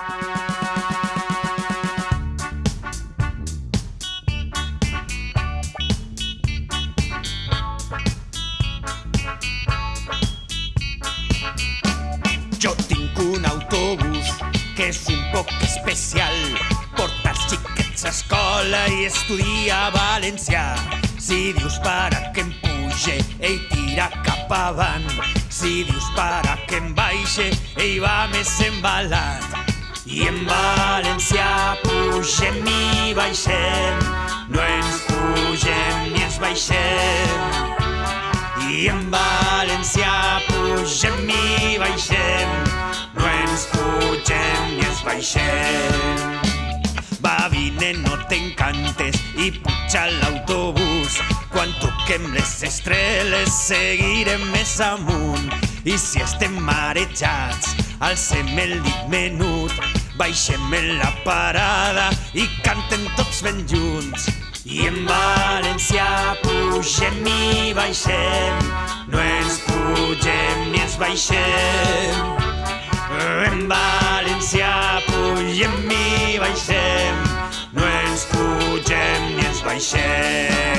Jo tinc un autobús que és un poc especial. Porta els xiquets a escola i estudia valencià. Si dius para que em puge, ell tira cap avant. Si dius para que em baixe, ell va més embalat. I en valencià pugem i baixem, no ens pugem ni ens baixem. I en valencià pugem i baixem, no ens pugem ni ens baixem. Va, vine, no t'encantes i puja l'autobús. Quan toquem les estrelles seguirem més amunt. I si estem marejats, alcem el dit menut, baixem en la parada i cantem tots ben junts. I en valencià pugem i baixem, no ens pugem ni ens baixem. En valencià pugem i baixem, no ens pugem ni ens baixem.